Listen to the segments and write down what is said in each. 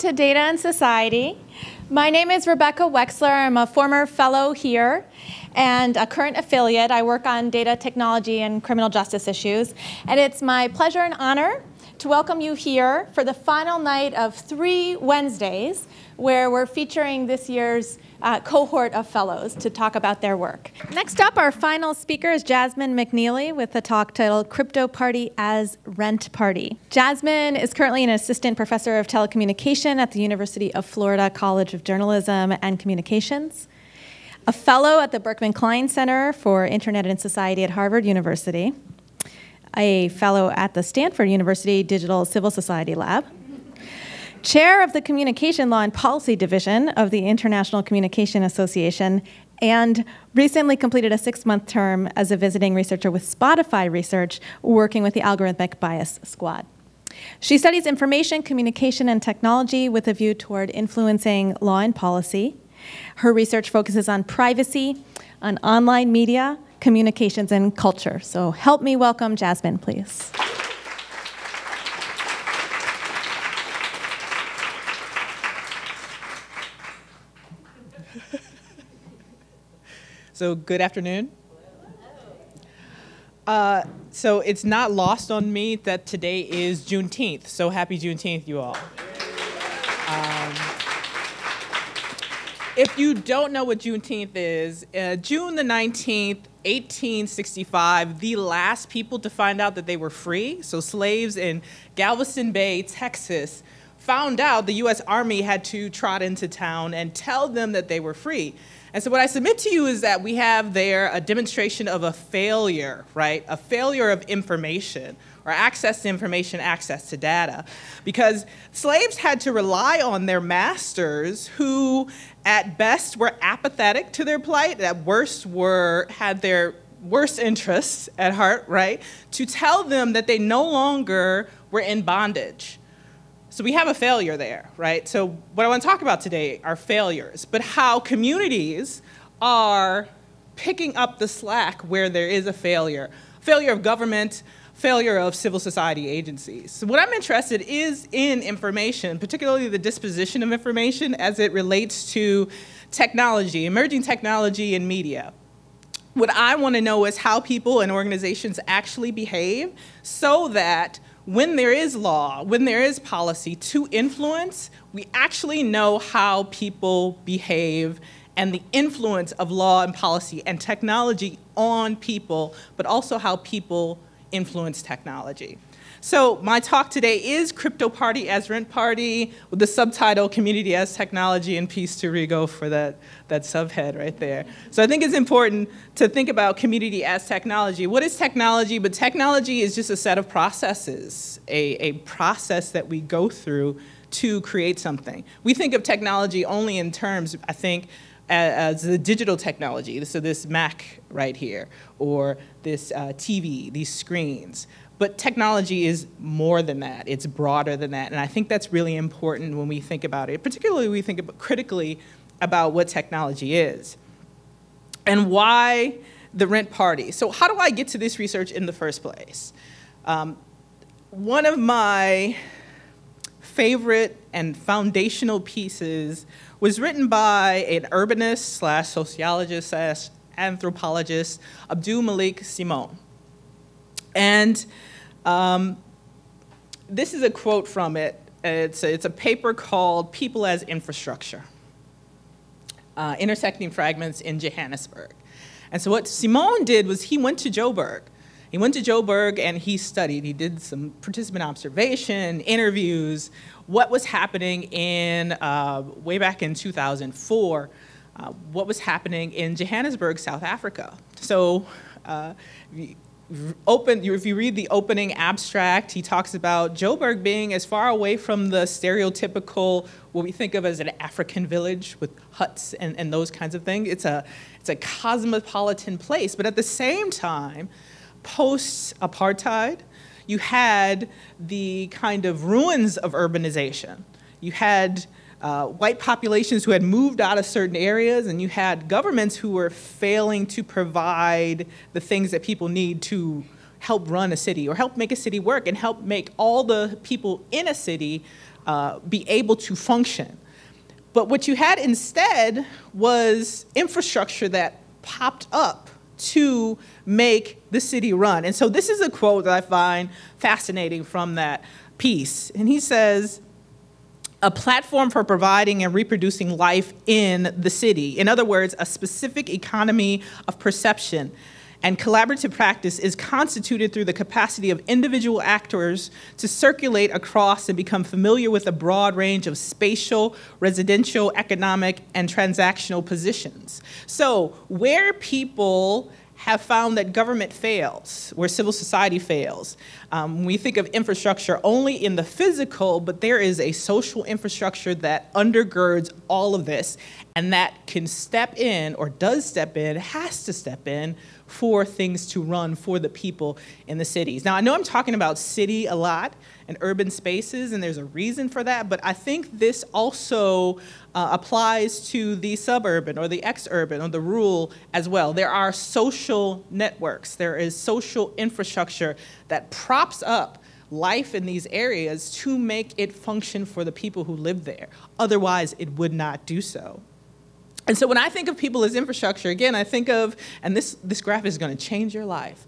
to Data and Society. My name is Rebecca Wexler. I'm a former fellow here and a current affiliate. I work on data technology and criminal justice issues. And it's my pleasure and honor to welcome you here for the final night of three Wednesdays where we're featuring this year's uh, cohort of fellows to talk about their work. Next up, our final speaker is Jasmine McNealy with a talk titled Crypto Party as Rent Party. Jasmine is currently an assistant professor of telecommunication at the University of Florida College of Journalism and Communications, a fellow at the Berkman Klein Center for Internet and Society at Harvard University, a fellow at the Stanford University Digital Civil Society Lab, chair of the Communication Law and Policy Division of the International Communication Association, and recently completed a six-month term as a visiting researcher with Spotify Research, working with the Algorithmic Bias Squad. She studies information, communication, and technology with a view toward influencing law and policy. Her research focuses on privacy, on online media, communications, and culture. So help me welcome Jasmine, please. So good afternoon. Uh, so it's not lost on me that today is Juneteenth. So happy Juneteenth, you all. If you don't know what Juneteenth is, uh, June the 19th, 1865, the last people to find out that they were free, so slaves in Galveston Bay, Texas, found out the US Army had to trot into town and tell them that they were free. And so what I submit to you is that we have there a demonstration of a failure, right? A failure of information or access to information, access to data. Because slaves had to rely on their masters who at best were apathetic to their plight, at worst were, had their worst interests at heart, right? To tell them that they no longer were in bondage. So we have a failure there, right? So what I want to talk about today are failures, but how communities are picking up the slack where there is a failure. Failure of government, failure of civil society agencies. So what I'm interested is in information, particularly the disposition of information as it relates to technology, emerging technology and media. What I want to know is how people and organizations actually behave so that when there is law, when there is policy to influence, we actually know how people behave and the influence of law and policy and technology on people, but also how people influence technology. So my talk today is Crypto Party as Rent Party with the subtitle Community as Technology and Peace to Rigo for that, that subhead right there. So I think it's important to think about community as technology. What is technology? But technology is just a set of processes, a, a process that we go through to create something. We think of technology only in terms, I think, as the digital technology, so this Mac right here, or this uh, TV, these screens. But technology is more than that. It's broader than that. And I think that's really important when we think about it, particularly when we think about critically about what technology is and why the rent party. So how do I get to this research in the first place? Um, one of my favorite and foundational pieces was written by an urbanist slash sociologist slash anthropologist, AbdouMaliq Simone. And um, this is a quote from it. It's a, it's a paper called People as Infrastructure, uh, Intersecting Fragments in Johannesburg. And so what Simone did was he went to Joburg. He went to Joburg and he studied. He did some participant observation, interviews, what was happening in, uh, way back in 2004, uh, what was happening in Johannesburg, South Africa. So uh, open, if you read the opening abstract, he talks about Joburg being as far away from the stereotypical, what we think of as an African village with huts and, and those kinds of things. It's a, it's a cosmopolitan place, but at the same time, post-apartheid, you had the kind of ruins of urbanization. You had uh, white populations who had moved out of certain areas and you had governments who were failing to provide the things that people need to help run a city or help make a city work and help make all the people in a city uh, be able to function. But what you had instead was infrastructure that popped up to make the city run. And so this is a quote that I find fascinating from that piece. And he says, a platform for providing and reproducing life in the city. In other words, a specific economy of perception and collaborative practice is constituted through the capacity of individual actors to circulate across and become familiar with a broad range of spatial, residential, economic, and transactional positions. So where people have found that government fails, where civil society fails. Um, we think of infrastructure only in the physical, but there is a social infrastructure that undergirds all of this and that can step in or does step in, has to step in for things to run for the people in the cities. Now, I know I'm talking about city a lot and urban spaces, and there's a reason for that, but I think this also uh, applies to the suburban or the ex-urban or the rural as well. There are social networks, there is social infrastructure that props up life in these areas to make it function for the people who live there. Otherwise, it would not do so. And so when I think of people as infrastructure, again, I think of, and this, this graph is going to change your life.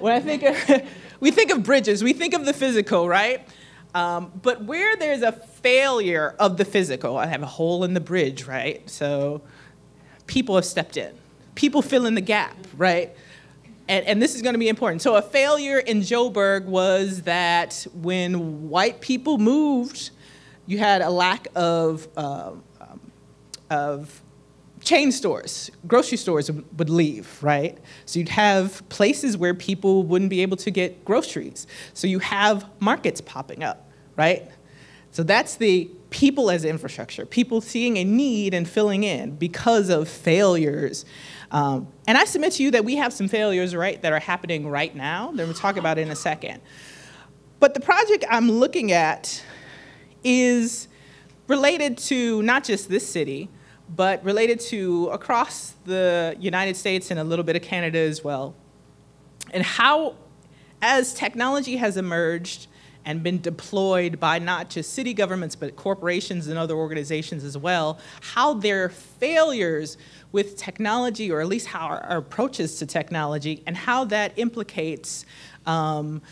When I think of, we think of bridges, we think of the physical, right? Um, but where there's a failure of the physical, I have a hole in the bridge, right? So people have stepped in. People fill in the gap, right? And, and, this is going to be important. So a failure in Joburg was that when white people moved, you had a lack of, uh, um, of chain stores, grocery stores would leave, right? So you'd have places where people wouldn't be able to get groceries. So you have markets popping up, right? So that's the people as infrastructure, people seeing a need and filling in because of failures. Um, and I submit to you that we have some failures, right, that are happening right now that we'll talk about in a second. But the project I'm looking at is related to not just this city, but related to across the United States and a little bit of Canada as well. And how, as technology has emerged and been deployed by not just city governments, but corporations and other organizations as well, how their failures with technology, or at least how our, our approaches to technology, and how that implicates um,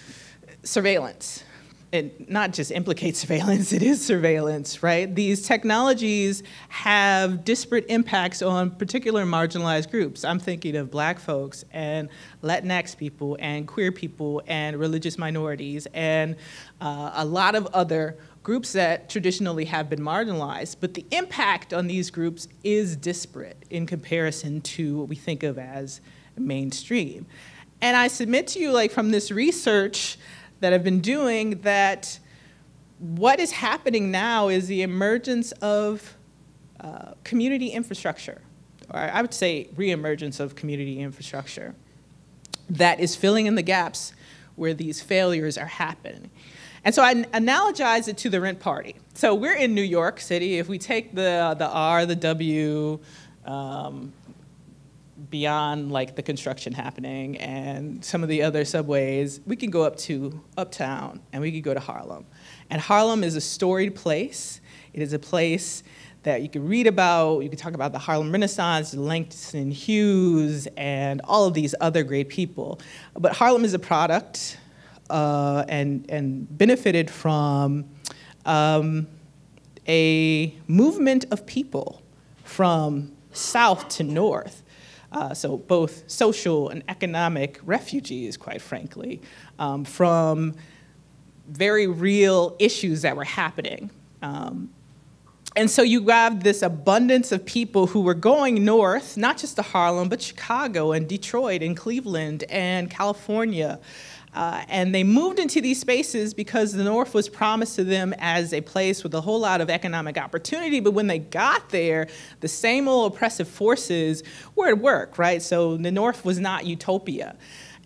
surveillance it not just implicates surveillance, it is surveillance, right? These technologies have disparate impacts on particular marginalized groups. I'm thinking of black folks and Latinx people and queer people and religious minorities and uh, a lot of other groups that traditionally have been marginalized, but the impact on these groups is disparate in comparison to what we think of as mainstream. And I submit to you, like from this research, that have been doing that what is happening now is the emergence of uh, community infrastructure, or I would say reemergence of community infrastructure that is filling in the gaps where these failures are happening. And so I analogize it to the rent party. So we're in New York City. If we take the, the R, the W, um, beyond like the construction happening and some of the other subways, we can go up to Uptown and we can go to Harlem. And Harlem is a storied place. It is a place that you can read about. You can talk about the Harlem Renaissance, Langston Hughes, and all of these other great people. But Harlem is a product uh, and, and benefited from um, a movement of people from south to north uh, so both social and economic refugees, quite frankly, um, from very real issues that were happening. Um, and so you have this abundance of people who were going north, not just to Harlem, but Chicago and Detroit and Cleveland and California, uh, and they moved into these spaces because the North was promised to them as a place with a whole lot of economic opportunity. But when they got there, the same old oppressive forces were at work, right? So the North was not utopia.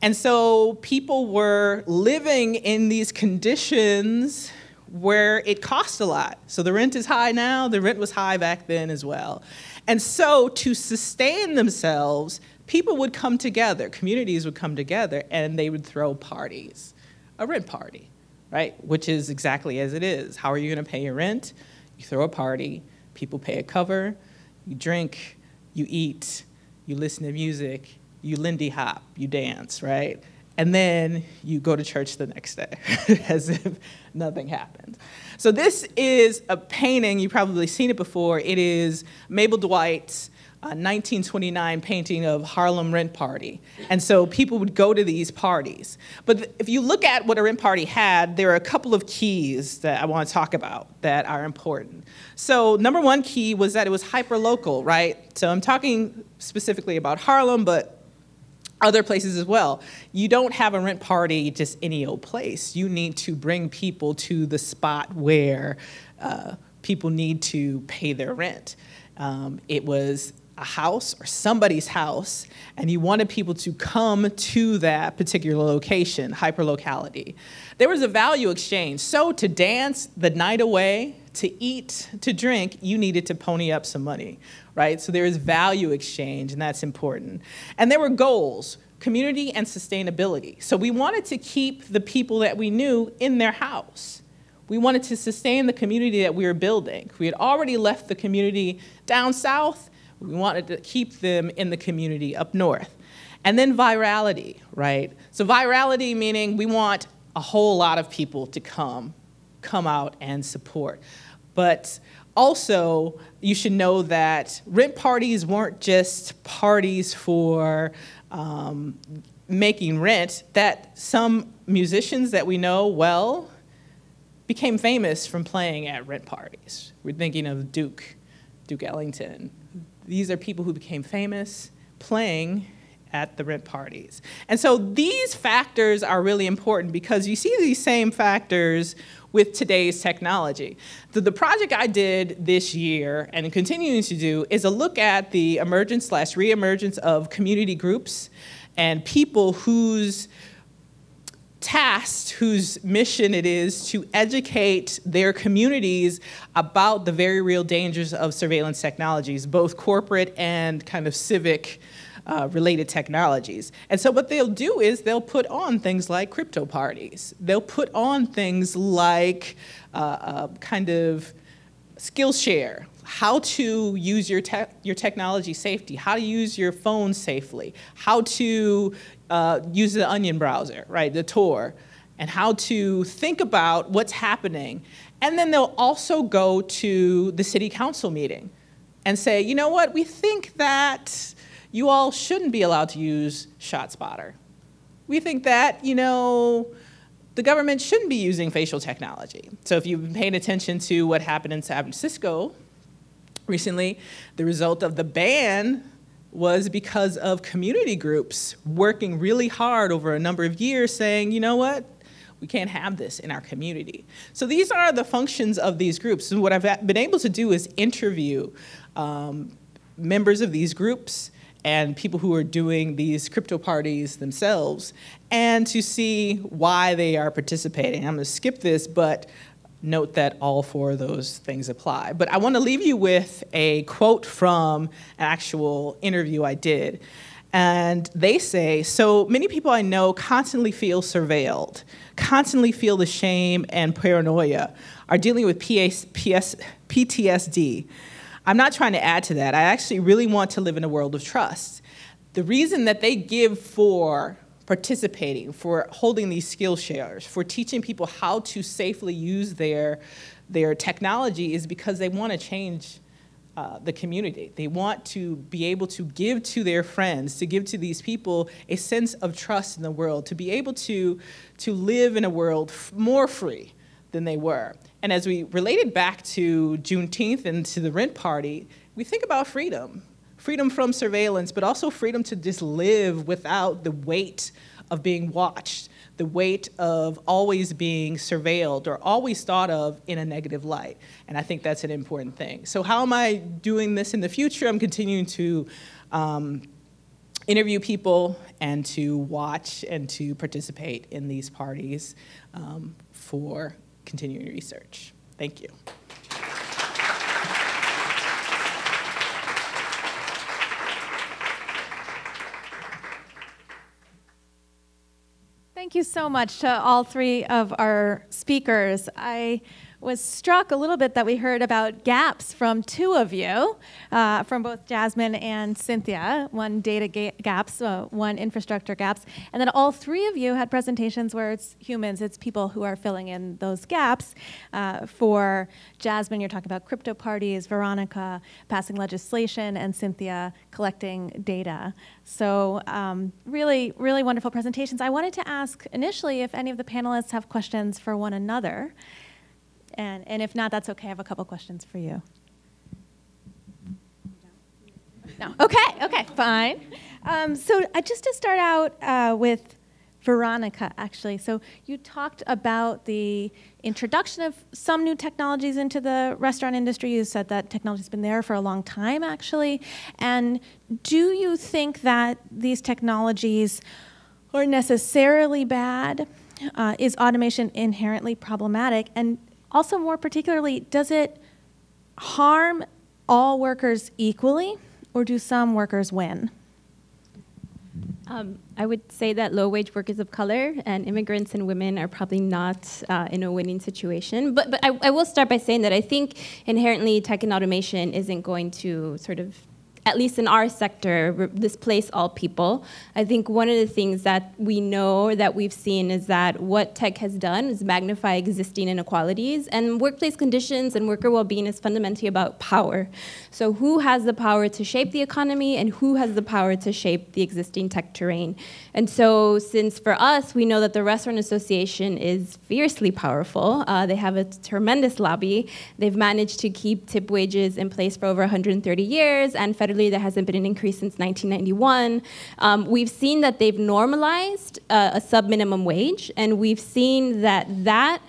And so people were living in these conditions where it cost a lot. So the rent is high now, the rent was high back then as well. And so to sustain themselves, people would come together, communities would come together, and they would throw parties, a rent party, right? Which is exactly as it is. How are you going to pay your rent? You throw a party, people pay a cover, you drink, you eat, you listen to music, you Lindy Hop, you dance, right? And then you go to church the next day as if nothing happened. So this is a painting, you've probably seen it before. It is Mabel Dwight's 1929 painting of Harlem Rent Party. And so people would go to these parties. But if you look at what a rent party had, there are a couple of keys that I want to talk about that are important. So number one key was that it was hyper-local, right? So I'm talking specifically about Harlem, but other places as well. You don't have a rent party just any old place. You need to bring people to the spot where uh, people need to pay their rent. Um, it was a house or somebody's house and you wanted people to come to that particular location, hyperlocality. There was a value exchange. So to dance the night away, to eat, to drink, you needed to pony up some money, right? So there is value exchange and that's important. And there were goals, community and sustainability. So we wanted to keep the people that we knew in their house. We wanted to sustain the community that we were building. We had already left the community down south we wanted to keep them in the community up north. And then virality, right? So virality meaning we want a whole lot of people to come, come out and support. But also, you should know that rent parties weren't just parties for um, making rent, that some musicians that we know well became famous from playing at rent parties. We're thinking of Duke, Duke Ellington, these are people who became famous playing at the rent parties. And so these factors are really important because you see these same factors with today's technology. The, the project I did this year and continuing to do is a look at the emergence slash reemergence of community groups and people whose tasked whose mission it is to educate their communities about the very real dangers of surveillance technologies, both corporate and kind of civic uh, related technologies. And so what they'll do is they'll put on things like crypto parties. They'll put on things like uh, uh, kind of Skillshare, how to use your, te your technology safety, how to use your phone safely, how to uh, use the Onion browser, right, the Tor, and how to think about what's happening. And then they'll also go to the city council meeting and say, you know what, we think that you all shouldn't be allowed to use ShotSpotter. We think that, you know, the government shouldn't be using facial technology. So if you've been paying attention to what happened in San Francisco recently, the result of the ban was because of community groups working really hard over a number of years saying, you know what, we can't have this in our community. So these are the functions of these groups. And what I've been able to do is interview um, members of these groups and people who are doing these crypto parties themselves and to see why they are participating. I'm gonna skip this, but note that all four of those things apply. But I want to leave you with a quote from an actual interview I did. And they say, so many people I know constantly feel surveilled, constantly feel the shame and paranoia, are dealing with PS, PS, PTSD. I'm not trying to add to that. I actually really want to live in a world of trust. The reason that they give for participating, for holding these skill shares, for teaching people how to safely use their, their technology is because they want to change uh, the community. They want to be able to give to their friends, to give to these people a sense of trust in the world, to be able to, to live in a world more free than they were. And as we related back to Juneteenth and to the rent party, we think about freedom freedom from surveillance, but also freedom to just live without the weight of being watched, the weight of always being surveilled or always thought of in a negative light. And I think that's an important thing. So how am I doing this in the future? I'm continuing to um, interview people and to watch and to participate in these parties um, for continuing research. Thank you. You so much to all three of our speakers. I was struck a little bit that we heard about gaps from two of you, uh, from both Jasmine and Cynthia, one data ga gaps, uh, one infrastructure gaps, and then all three of you had presentations where it's humans, it's people who are filling in those gaps. Uh, for Jasmine, you're talking about crypto parties, Veronica passing legislation, and Cynthia collecting data. So um, really, really wonderful presentations. I wanted to ask initially if any of the panelists have questions for one another. And, and if not, that's okay. I have a couple questions for you. No. Okay, okay, fine. Um, so uh, just to start out uh, with Veronica, actually. So you talked about the introduction of some new technologies into the restaurant industry. You said that technology's been there for a long time, actually. And do you think that these technologies are necessarily bad? Uh, is automation inherently problematic? And also, more particularly, does it harm all workers equally, or do some workers win? Um, I would say that low-wage workers of color and immigrants and women are probably not uh, in a winning situation. But, but I, I will start by saying that I think inherently tech and automation isn't going to sort of at least in our sector, displace all people. I think one of the things that we know that we've seen is that what tech has done is magnify existing inequalities, and workplace conditions and worker well-being is fundamentally about power. So who has the power to shape the economy, and who has the power to shape the existing tech terrain? And so since for us, we know that the Restaurant Association is fiercely powerful, uh, they have a tremendous lobby, they've managed to keep tip wages in place for over 130 years, and federal there hasn't been an increase since 1991. Um, we've seen that they've normalized uh, a sub-minimum wage, and we've seen that that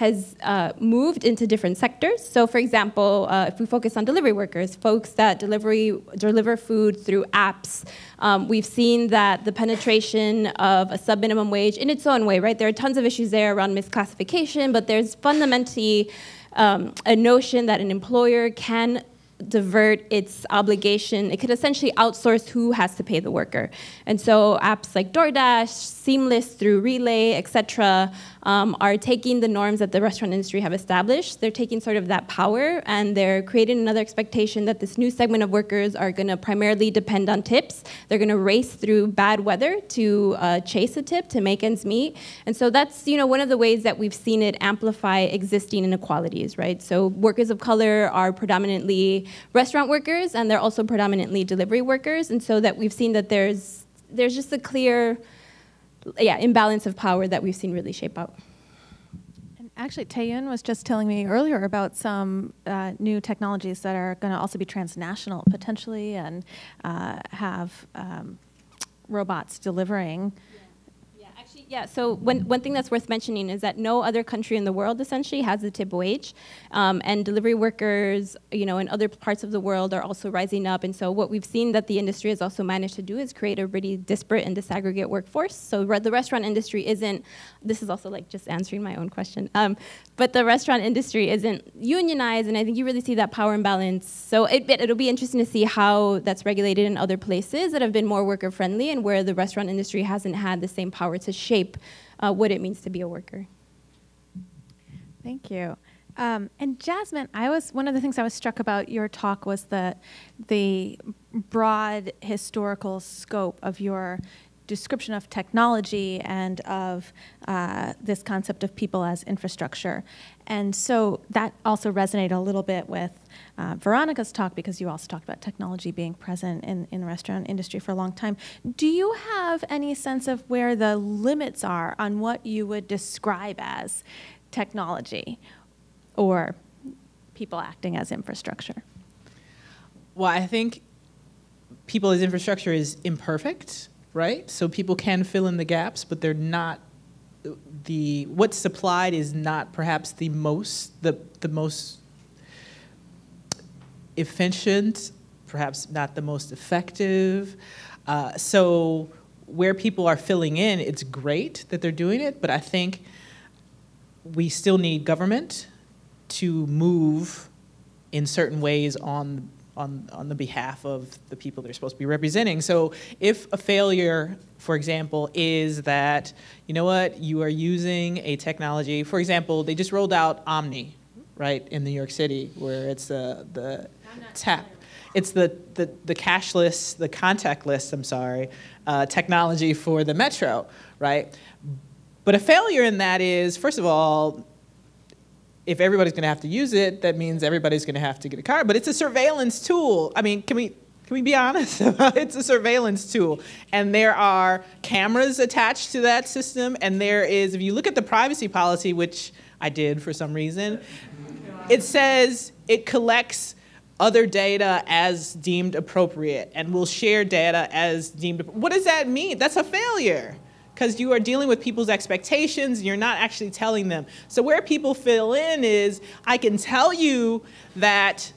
has uh, moved into different sectors. So for example, uh, if we focus on delivery workers, folks that delivery, deliver food through apps, um, we've seen that the penetration of a sub-minimum wage in its own way, right? There are tons of issues there around misclassification, but there's fundamentally um, a notion that an employer can divert its obligation. It could essentially outsource who has to pay the worker. And so apps like DoorDash, Seamless through Relay, et cetera, um, are taking the norms that the restaurant industry have established. They're taking sort of that power and they're creating another expectation that this new segment of workers are going to primarily depend on tips. They're going to race through bad weather to uh, chase a tip to make ends meet. And so that's you know one of the ways that we've seen it amplify existing inequalities, right? So workers of color are predominantly restaurant workers and they're also predominantly delivery workers. And so that we've seen that there's there's just a clear yeah, imbalance of power that we've seen really shape out. And actually, Taeyun was just telling me earlier about some uh, new technologies that are going to also be transnational potentially and uh, have um, robots delivering yeah, so one, one thing that's worth mentioning is that no other country in the world essentially has a tip wage. Um, and delivery workers, you know, in other parts of the world are also rising up. And so what we've seen that the industry has also managed to do is create a really disparate and disaggregate workforce. So re the restaurant industry isn't, this is also like just answering my own question, um, but the restaurant industry isn't unionized. And I think you really see that power imbalance. So it, it'll be interesting to see how that's regulated in other places that have been more worker friendly and where the restaurant industry hasn't had the same power to shape shape uh, what it means to be a worker. Thank you. Um, and Jasmine, I was one of the things I was struck about your talk was the the broad historical scope of your description of technology and of uh, this concept of people as infrastructure. And so that also resonated a little bit with uh, Veronica's talk because you also talked about technology being present in, in the restaurant industry for a long time. Do you have any sense of where the limits are on what you would describe as technology or people acting as infrastructure? Well, I think people as infrastructure is imperfect right? So people can fill in the gaps, but they're not the what's supplied is not perhaps the most the the most efficient, perhaps not the most effective. Uh, so where people are filling in, it's great that they're doing it, but I think we still need government to move in certain ways on on, on the behalf of the people they're supposed to be representing. So if a failure for example, is that, you know what, you are using a technology, for example, they just rolled out OMNY, right, in New York City, where it's the, the tap. It's the, the, the cashless, the contactless, I'm sorry, uh, technology for the metro, right? But a failure in that is, first of all, if everybody's going to have to use it, that means everybody's going to have to get a car. But it's a surveillance tool. I mean, can we can we be honest? it's a surveillance tool, and there are cameras attached to that system. And there is, if you look at the privacy policy, which I did for some reason, it says it collects other data as deemed appropriate and will share data as deemed. What does that mean? That's a failure because you are dealing with people's expectations and you're not actually telling them. So where people fill in is, I can tell you that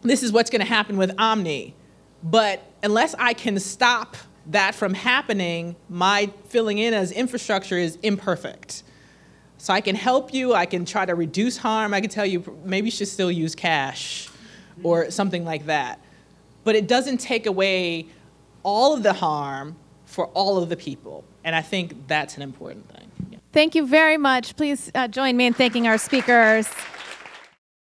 this is what's going to happen with OMNY, but unless I can stop that from happening, my filling in as infrastructure is imperfect. So I can help you, I can try to reduce harm, I can tell you maybe you should still use cash or something like that. But it doesn't take away all of the harm for all of the people. And I think that's an important thing. Yeah. Thank you very much. Please uh, join me in thanking our speakers.